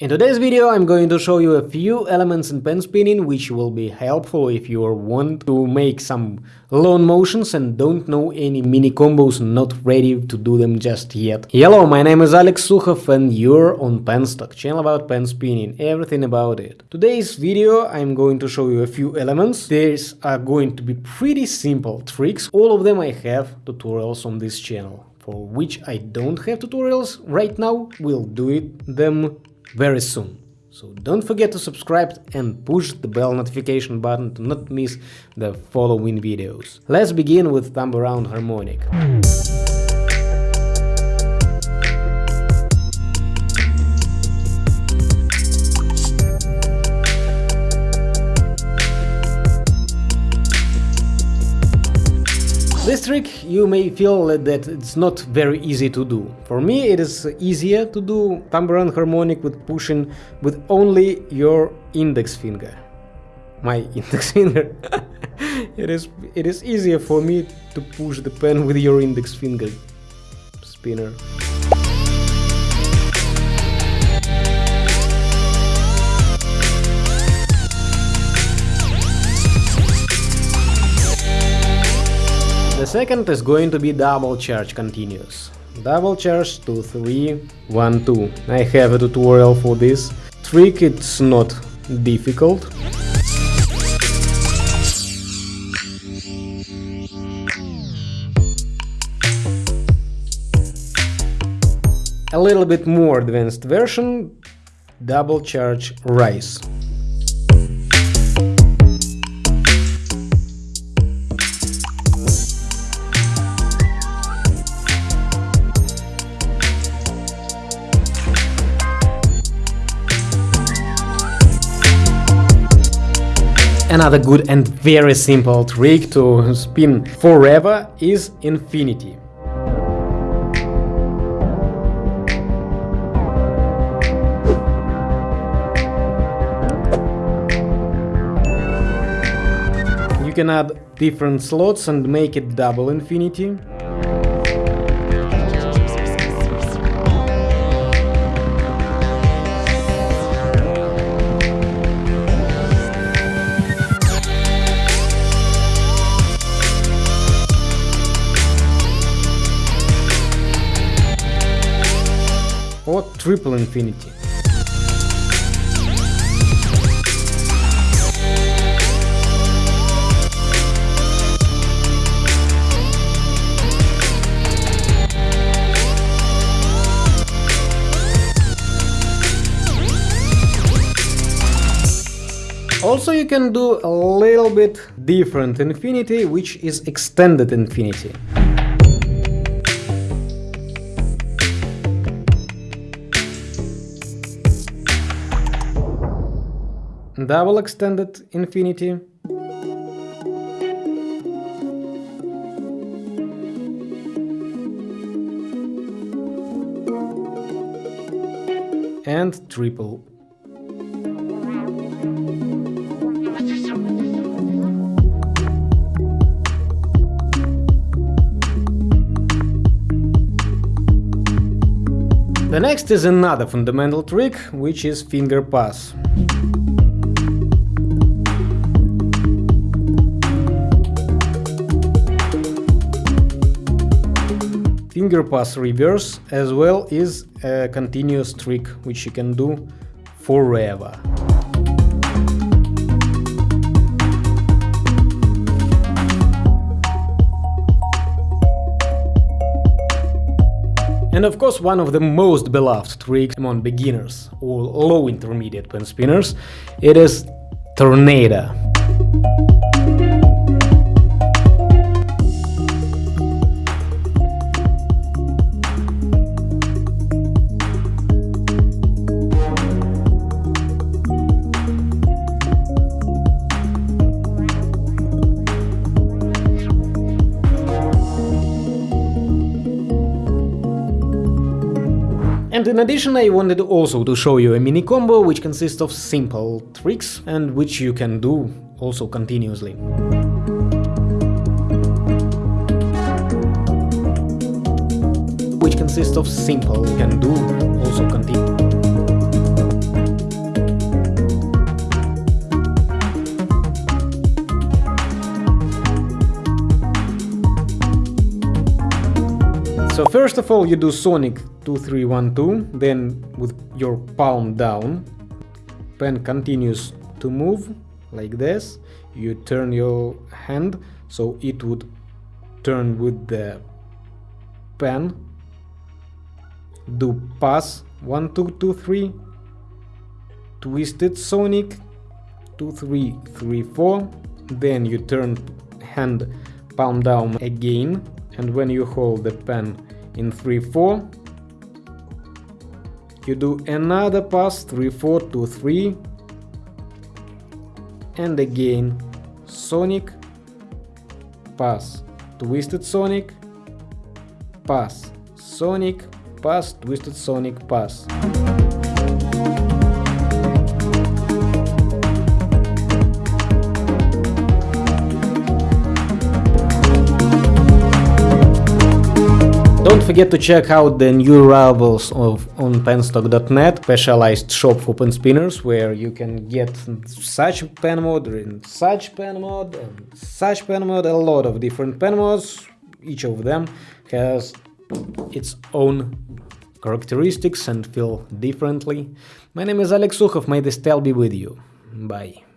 In today's video I'm going to show you a few elements in pen spinning which will be helpful if you want to make some long motions and don't know any mini combos not ready to do them just yet. Hello, my name is Alex Sukhov and you're on Penstock, channel about pen spinning, everything about it. Today's video I'm going to show you a few elements. These are uh, going to be pretty simple tricks, all of them I have tutorials on this channel. For which I don't have tutorials right now, we'll do it them very soon. So don't forget to subscribe and push the bell notification button to not miss the following videos. Let's begin with thumb around harmonic. This trick you may feel that it's not very easy to do. For me it is easier to do around harmonic with pushing with only your index finger. My index finger. it is it is easier for me to push the pen with your index finger spinner. Second is going to be double charge continuous. Double charge 2, 3, 1, 2. I have a tutorial for this trick, it's not difficult. A little bit more advanced version, double charge rise. Another good and very simple trick to spin forever is infinity. You can add different slots and make it double infinity. Or triple infinity. Also you can do a little bit different infinity, which is extended infinity. Double extended infinity. And triple. The next is another fundamental trick, which is finger pass. Finger pass reverse as well is a continuous trick which you can do forever. And of course one of the most beloved tricks among beginners or low intermediate pen spinners, it is Tornado. And in addition I wanted also to show you a mini combo which consists of simple tricks and which you can do also continuously. Which consists of simple, can do also continuously. So first of all you do Sonic 2312, then with your palm down, pen continues to move like this, you turn your hand so it would turn with the pen, do pass 1 2 2 3, twisted Sonic 2 3 3 4, then you turn hand palm down again. And when you hold the pen in 3-4 you do another pass 3-4 to 3 and again Sonic pass twisted Sonic pass. Sonic pass twisted Sonic pass Don't forget to check out the new arrivals of on penstock.net, specialized shop for pen spinners, where you can get such pen mode, and such pen mode, and such pen mode, a lot of different pen modes. Each of them has its own characteristics and feel differently. My name is Alex Sukhov, may the style be with you. Bye.